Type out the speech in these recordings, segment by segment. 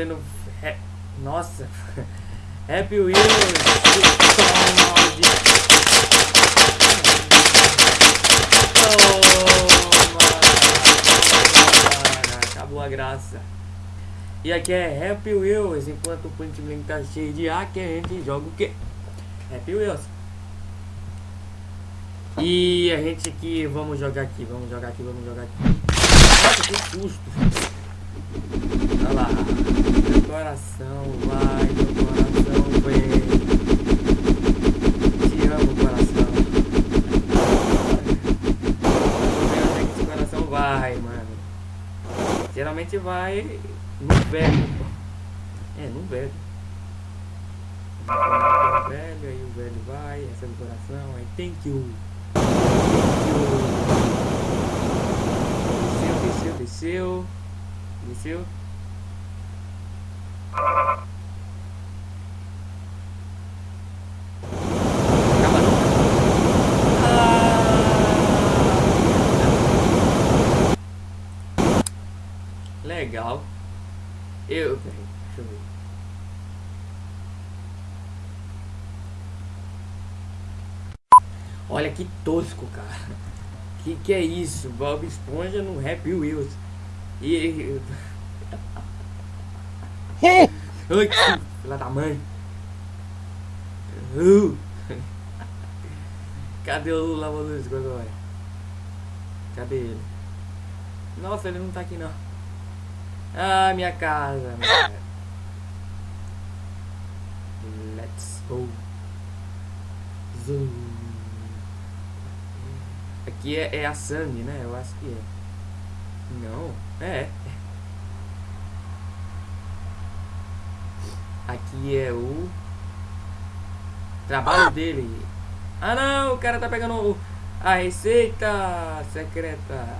Trazendo. É, nossa! Happy Wheels! Toma! Acabou a graça. E aqui é Happy Wheels, enquanto o Point Blank tá cheio de ar, que a gente joga o quê? Happy Wheels. E a gente aqui, vamos jogar aqui, vamos jogar aqui, vamos jogar aqui. Nossa, que susto. Olha lá. Coração vai, meu coração vem. Te amo, coração. Eu sei que esse coração vai, mano. Geralmente vai no velho. É, no velho. O velho, aí o velho vai, recebe o coração, aí thank you. Desceu, desceu, desceu. Desceu. Acaba não. Ah. Legal. Eu. Peraí, deixa eu ver. Olha que tosco, cara. Que que é isso? Bob Esponja no Happy Wheels. E. Ai, que filha da mãe. Uh. Cadê o de agora? Cadê ele? Nossa, ele não tá aqui não. Ah, minha casa. Minha... Let's go. Zoom. Aqui é, é a Sandy, né? Eu acho que é. Não, é. Aqui é o trabalho dele. Ah não, o cara tá pegando o- a receita secreta.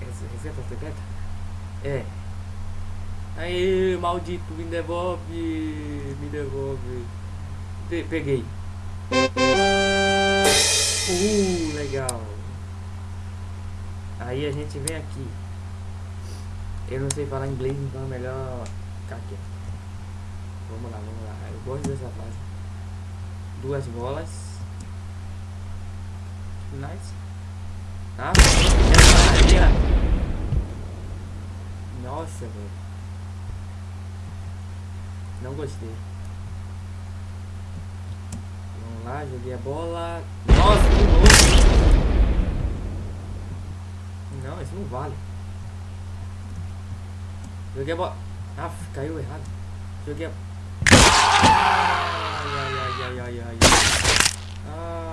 Essa receita secreta? É. Aí, maldito, me devolve. Me devolve. Pe- peguei. Uh, legal. Aí a gente vem aqui. Eu não sei falar inglês, então é melhor ficar quieto. Vamos lá, vamos lá. Eu gosto dessa fase. Duas bolas. Nice. Maria. Nossa, velho. Não gostei. Vamos lá, joguei a bola. Nossa, que louco! Não, isso não vale. Joguei a bola. Ah, caiu errado. Joguei a. Ai, ai, ai, ai, ai, ai. Ai.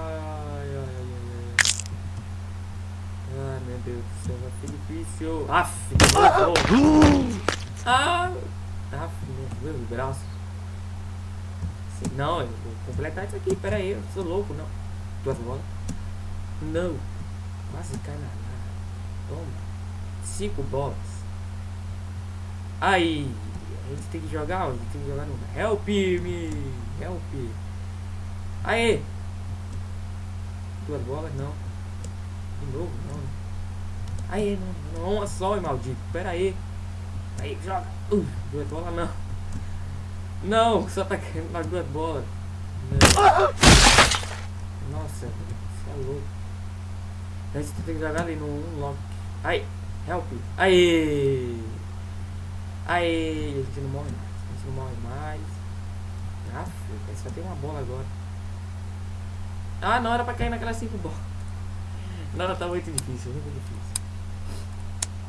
Ai, meu Deus do céu, vai ser difícil. Aff, oh. Ah, aff, meu braço. Não, eu vou completar isso aqui, pera aí, eu sou louco, não. Duas bolas? Não. Quase cai na. Toma. Cinco bolas. Aí. A gente tem que jogar, a gente tem que jogar no Help me. Help. Aê. Duas bolas, não. De novo, não. né? Aê, não, uma só, maldito. Pera aí. Aí, joga. Uh, duas bolas, não. Não, só tá caindo nas duas bolas. Não. Nossa, você é louco. A gente tem que jogar ali no unlock. Ai, help. Aê! Aê! A gente não morre mais. A gente não morre mais. Ah, filho, só tem uma bola agora. Ah, não era pra cair naquelas cinco bolas. Não, tá muito difícil, muito difícil.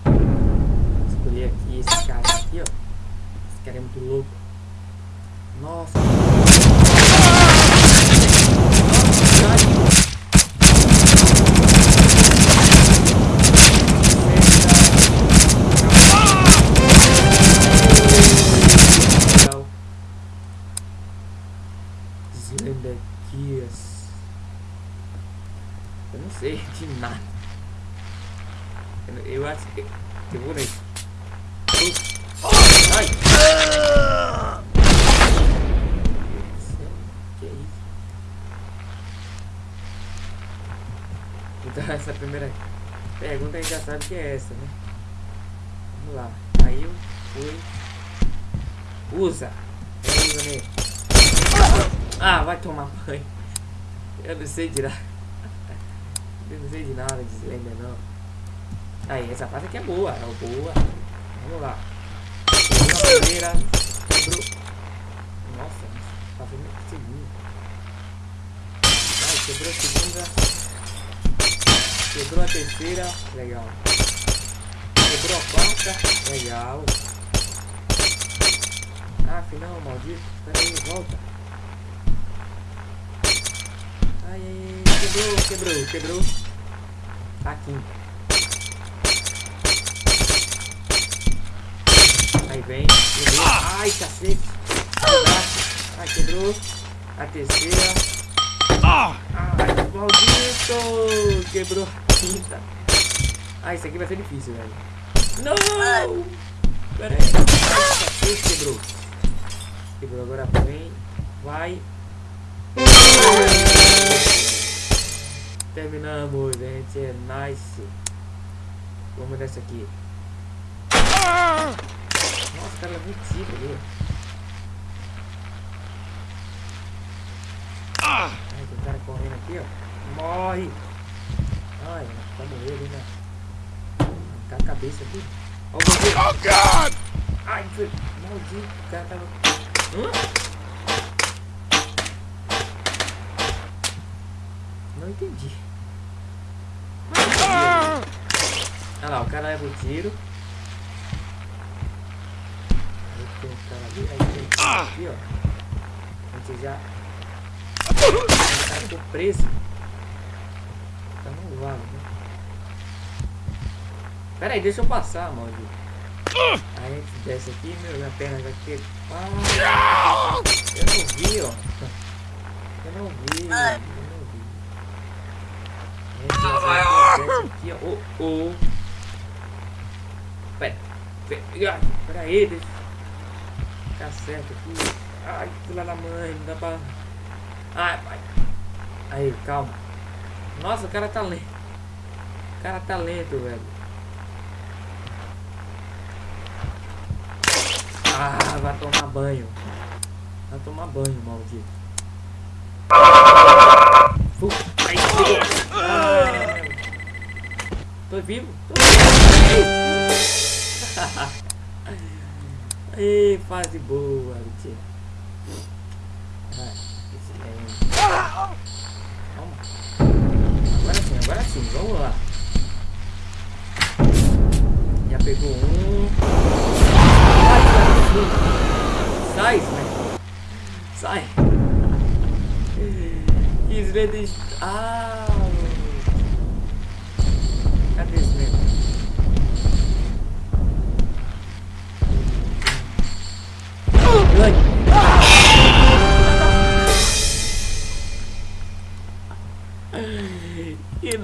Vou escolher aqui esse cara aqui, ó. Esse cara é muito louco. Nossa. Nossa, sei de nada. Eu, eu acho que. Eu vou nesse. Ai! Que é isso? Então essa primeira pergunta a gente já sabe que é essa, né? Vamos lá. Aí eu fui. Usa. Usa nele. Ah, vai tomar banho. Eu não sei. Eu não sei de nada de Slender não. Aí, essa fase aqui é boa. É boa. Vamos lá. Quebrou a primeira. Quebrou. Nossa, tá fazendo a segunda. Ai, quebrou a segunda. Quebrou a terceira. Legal. Quebrou a quarta. Legal. Ah, final, maldito. Pera aí, volta. Ai, ai, ai, quebrou, quebrou, quebrou. Tá aqui. Aí vem, quebrou. Ai, cacete. Ai, quebrou. A terceira. Ai, maldito. Quebrou a quinta. Ah, isso aqui vai ser difícil, velho. Não! Pera aí. Ai, cacete, quebrou. Quebrou, agora vem. Vai. Terminamos, gente. É nice. Vamos dessa aqui. Nossa, cara, é muito tiro ali. Ai, tem cara correndo aqui, ó. Morre! Ai, tá morrendo ali, né? Tá a cabeça aqui. Ó, oh, God! Ai, maldito. O cara tava. Hã? Não entendi. Olha lá, o cara leva o tiro. Aí tem um cara ali, aí tem um cara aqui, ó. A gente já. O cara ficou preso. Tá no vale, né? Pera aí, deixa eu passar, maldito. Aí a gente desce aqui, meu, minha perna já que. Ah, eu não vi, ó. Eu não vi. York! Aqui, ó. Oh, oh. Pera, pera, pera aí, deixa ficar certo aqui. Ai, filha da mãe, não dá pra. Ai, pai. Aí, calma. Nossa, o cara tá lento. O cara tá lento, velho. Ah, vai tomar banho. Vai tomar banho, maldito. Tô vivo. Tô vivo. Aí, fase boa, mentira.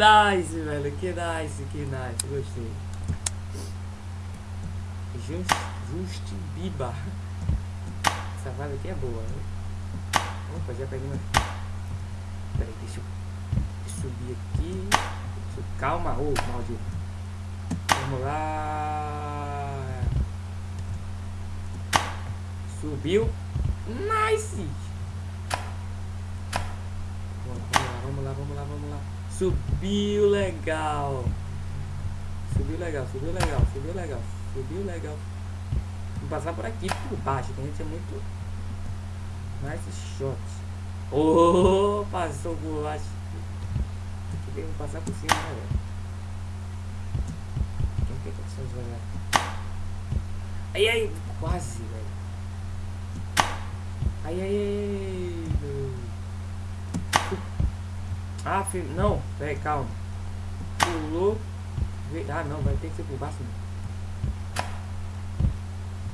Nice, velho. Que nice, que nice. Gostei. Just, Just Biba. Essa vaga aqui é boa, né? Vamos fazer a pergunta. Peraí, deixa eu subir aqui. Calma, ô oh, maldito. Vamos lá. Subiu. Nice. Vamos lá, vamos lá, vamos lá, vamos lá. Subiu legal. Subiu legal, subiu legal, subiu legal, subiu legal. Vou passar por aqui, por baixo, que a gente é muito... Nice shot. Oh, passou por baixo. Tem que passar por cima, né, velho? Quem tem condições de jogar? Aí, quase, velho. Aí, aí, filho, não, peraí, calma. Pulou. Ah, não, vai ter que ser por baixo.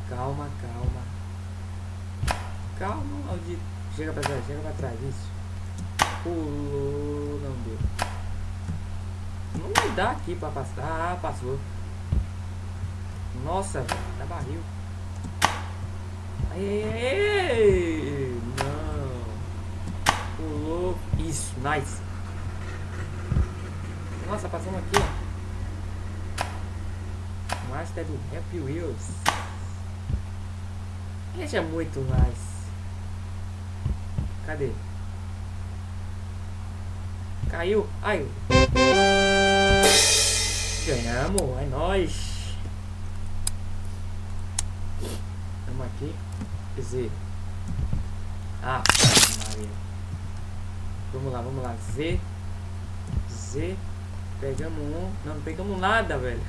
Calma, calma. Calma, maldito. Chega pra trás, chega pra trás, isso. Pulou, não deu. Não vai dar aqui pra passar. Ah, passou. Nossa, tá barril. Aê, não. Pulou. Isso, nice. Nossa, passamos aqui, ó. Master do Happy Wheels. Esse é muito mais. Cadê? Caiu. Ai. Ganhamos. É nóis. Vamos aqui. Z. Ah, Maria. Vamos lá, vamos lá. Z. Z. Pegamos um. Não, não pegamos nada, velho.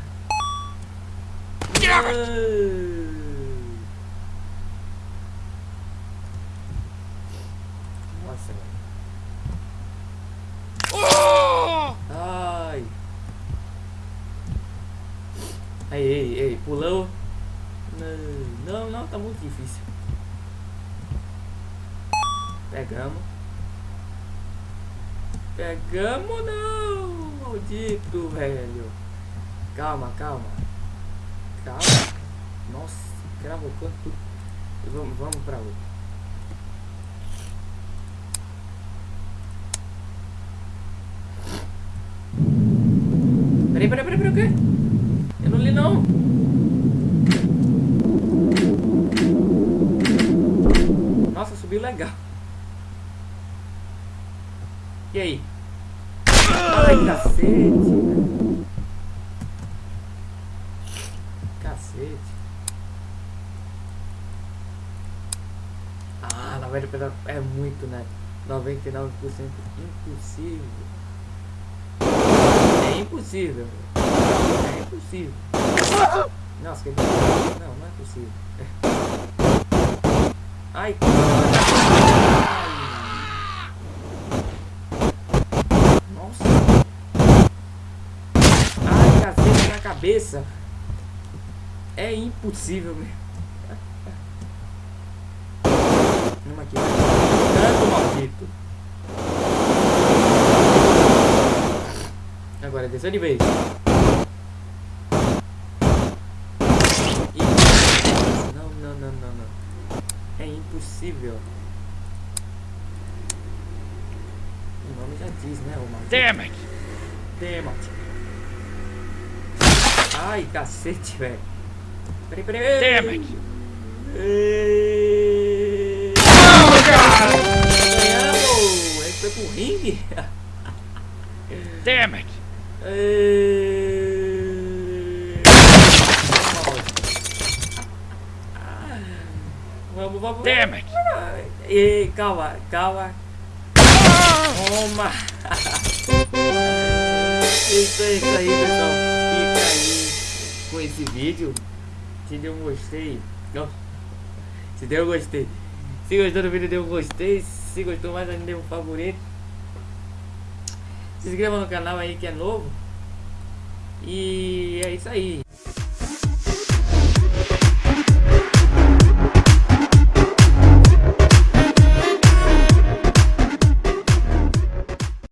Nossa, velho. Ai. Ei, ei, ei, pulou. Não, não, não, tá muito difícil. Pegamos. Pegamos não, maldito, velho. Calma, calma. Calma. Nossa, gravou tudo. Vamos, vamos pra outro. Peraí, peraí, peraí, peraí, o quê? Eu não li não. Nossa, subiu legal. E aí? Ai, cacete. Cacete. Ah, 90% é muito, né? 99% impossível. É impossível. É impossível. Nossa, que... Não, não é possível. Ai, Ai. Nossa. Ai, cacete na cabeça. É impossível mesmo. Vamos aqui. Tanto maldito. Agora desceu de vez. Não, não, não, não, não. É impossível. O nome já diz, né, o. Damn it! Damn it. Ai, cacete, velho. Peraí, peraí. Damn it! Ei. Ganhamos! Ele foi pro ringue? Damn it! Vamos, vamos. Damn it! Ei, calma, calma. Toma! Isso aí, isso aí, pessoal. Fica aí esse vídeo. Se deu um gostei. Não. Se deu um gostei. Se gostou do vídeo, dê um gostei. Se gostou mais ainda, dê um favorito. Se inscreva no canal aí que é novo. E é isso aí.